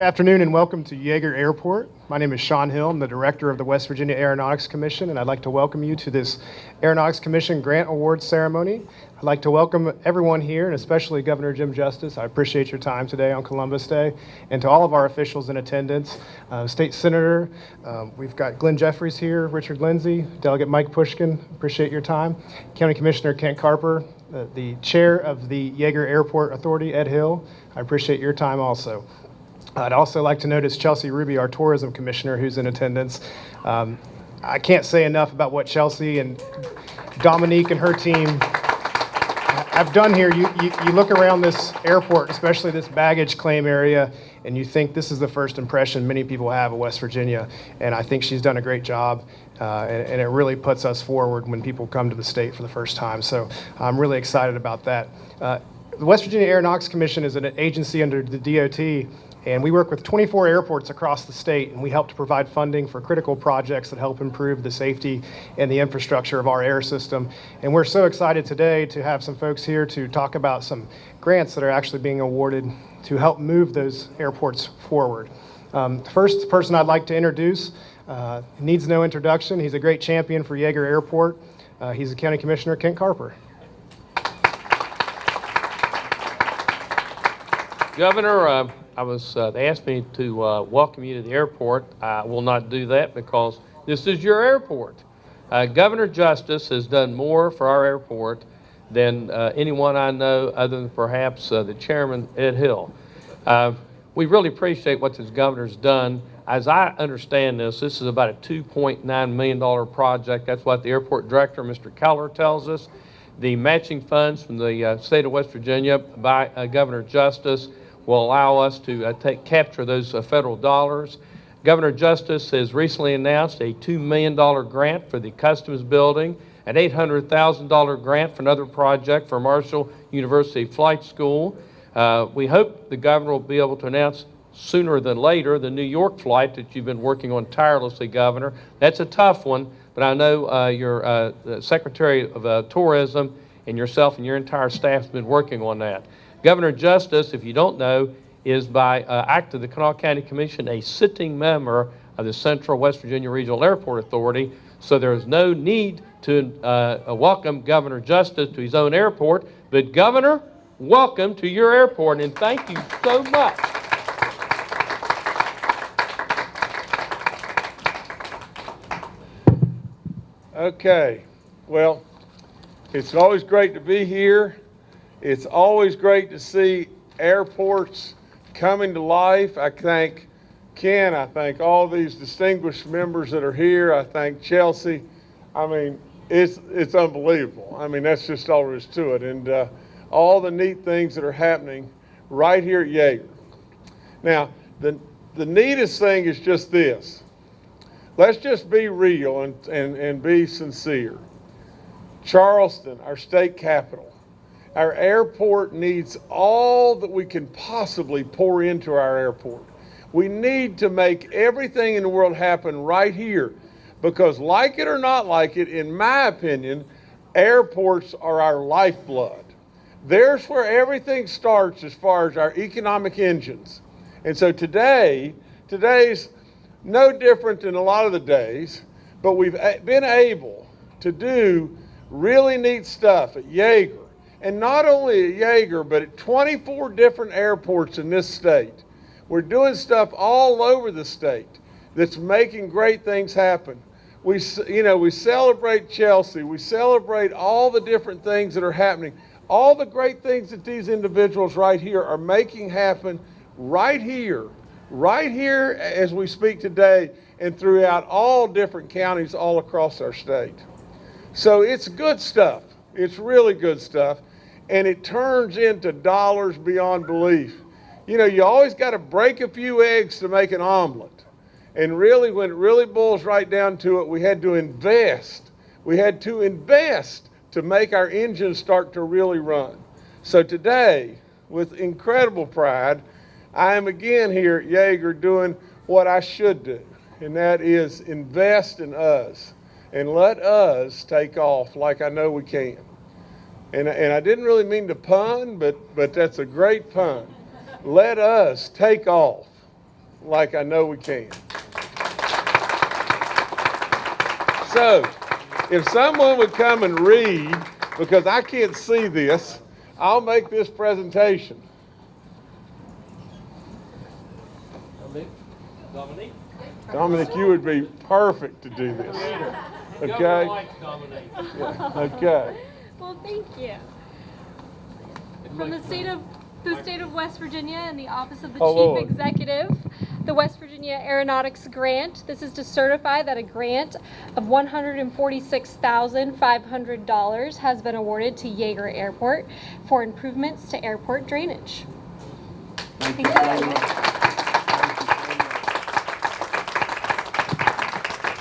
Afternoon and welcome to Yeager Airport. My name is Sean Hill. I'm the director of the West Virginia Aeronautics Commission, and I'd like to welcome you to this Aeronautics Commission Grant Awards ceremony. I'd like to welcome everyone here, and especially Governor Jim Justice. I appreciate your time today on Columbus Day, and to all of our officials in attendance, uh, State Senator, um, we've got Glenn Jeffries here, Richard Lindsay, Delegate Mike Pushkin, appreciate your time, County Commissioner Kent Carper, uh, the chair of the Yeager Airport Authority, Ed Hill, I appreciate your time also. I'd also like to notice Chelsea Ruby, our tourism commissioner, who's in attendance. Um, I can't say enough about what Chelsea and Dominique and her team have done here. You, you, you look around this airport, especially this baggage claim area, and you think this is the first impression many people have of West Virginia. And I think she's done a great job, uh, and, and, it really puts us forward when people come to the state for the first time. So I'm really excited about that. Uh, the West Virginia Aeronautics Commission is an agency under the DOT and we work with 24 airports across the state, and we help to provide funding for critical projects that help improve the safety and the infrastructure of our air system. And we're so excited today to have some folks here to talk about some grants that are actually being awarded to help move those airports forward. Um, the first person I'd like to introduce uh, needs no introduction. He's a great champion for Yeager Airport. Uh, he's the County Commissioner, Kent Carper. Governor, uh, I was, uh, they asked me to uh, welcome you to the airport. I will not do that because this is your airport. Uh, Governor Justice has done more for our airport than uh, anyone I know other than perhaps uh, the chairman, Ed Hill. We really appreciate what this governor's done. As I understand this, this is about a $2.9 million project. That's what the airport director, Mr. Keller, tells us. The matching funds from the state of West Virginia by Governor Justice will allow us to uh, take, capture those uh, federal dollars. Governor Justice has recently announced a $2 million grant for the Customs Building, an $800,000 grant for another project for Marshall University Flight School. Uh, we hope the governor will be able to announce sooner than later the New York flight that you've been working on tirelessly, Governor. That's a tough one, but I know uh, your uh, Secretary of uh, Tourism and yourself and your entire staff have been working on that. Governor Justice, if you don't know, is by uh, act of the Kanawha County Commission a sitting member of the Central West Virginia Regional Airport Authority, so there is no need to uh, welcome Governor Justice to his own airport. But Governor, welcome to your airport, and thank you so much. Okay, well, it's always great to be here. It's always great to see airports coming to life. I thank Ken, I thank all these distinguished members that are here. I thank Chelsea. I mean, it's, it's unbelievable. I mean, that's just all there is to it. And uh, all the neat things that are happening right here at Yeager. Now, the, the neatest thing is just this. Let's just be real and, and, and be sincere. Charleston, our state capital, our airport needs all that we can possibly pour into our airport. We need to make everything in the world happen right here because, like it or not like it, in my opinion, airports are our lifeblood. There's where everything starts as far as our economic engines. And so today, today's no different than a lot of the days, but we've been able to do really neat stuff at Yeager, and not only at Yeager, but at 24 different airports in this state. We're doing stuff all over the state that's making great things happen. We, you know, we celebrate Chelsea. We celebrate all the different things that are happening. All the great things that these individuals right here are making happen right here, right here as we speak today and throughout all different counties all across our state. So it's good stuff. It's really good stuff and it turns into dollars beyond belief. You know, you always got to break a few eggs to make an omelet. And really, when it really boils right down to it, we had to invest. We had to invest to make our engines start to really run. So today, with incredible pride, I am again here at Yeager doing what I should do, and that is invest in us and let us take off like I know we can. And, and I didn't really mean to pun, but, but that's a great pun. Let us take off like I know we can. So, if someone would come and read, because I can't see this, I'll make this presentation. Dominique? Dominic, you would be perfect to do this. Okay? Okay. Well, thank you. From the state of the state of West Virginia and the Office of the Oh, Chief Lord. Executive, the West Virginia Aeronautics Grant. This is to certify that a grant of $146,500 has been awarded to Yeager Airport for improvements to airport drainage. Thank you.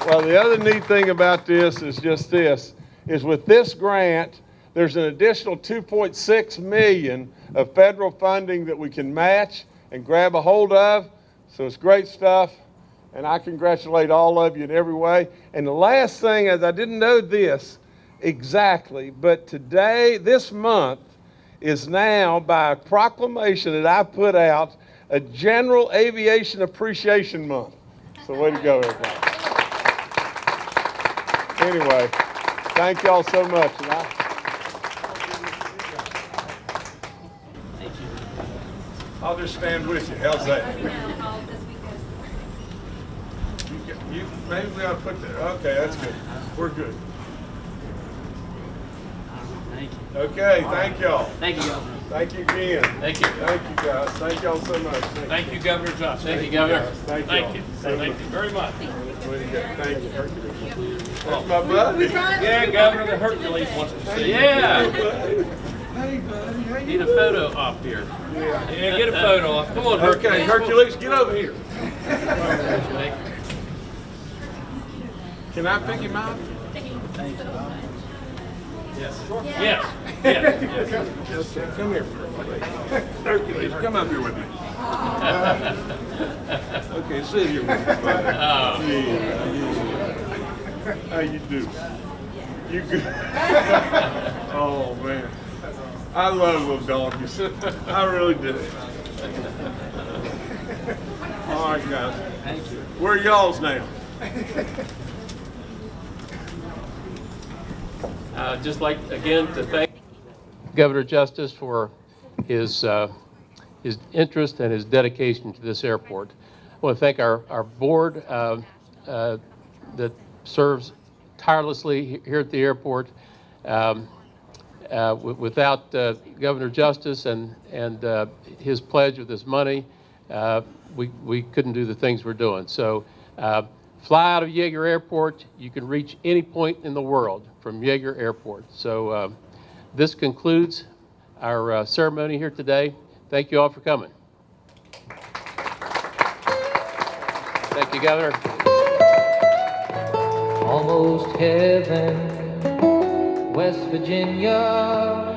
Well, the other neat thing about this is just this, is with this grant, there's an additional 2.6 million of federal funding that we can match and grab a hold of. So it's great stuff, and I congratulate all of you in every way. And the last thing is, I didn't know this exactly, but today, this month, is now by a proclamation that I put out, a General Aviation Appreciation Month. So way to go, everybody. Anyway, thank y'all so much. And I, I'll just stand with you. How's that? You, you, maybe we ought to put that, okay, that's good. We're good. Thank you. Okay, thank y'all. Thank you, Governor. Thank you again. Thank you. Thank you, guys. Thank y'all so much. Thank you, Governor Johnson. Thank you, you, Governor. guys. Thank Thank y'all you. Thank you very much. Way to go. Thank you. That's my buddy. Yeah, Governor, the Hercules wants to see. Yeah. Hey, buddy. How you Need a photo op here. Yeah, yeah get a photo op. Come on, Hercules. Okay, Hercules, get over here. Can I pick him out? Yes, yes, yes. Okay, come here. Hercules, come up here with me. Okay, sit here with me. buddy. Yeah, yeah. How you do? You good? Oh, man. I love little donkeys. I really do. All right, guys. Thank you. Where y'all's now? Uh, Just like, again, to thank Governor Justice for his, uh, his interest and his dedication to this airport. I want to thank our, our board uh, uh, that serves tirelessly here at the airport. Um, Without uh, Governor Justice and, and uh, his pledge of this money, uh, we, we couldn't do the things we're doing. So uh, fly out of Yeager Airport, you can reach any point in the world from Yeager Airport. So uh, this concludes our uh, ceremony here today. Thank you all for coming. Thank you, Governor. Almost heaven, West Virginia.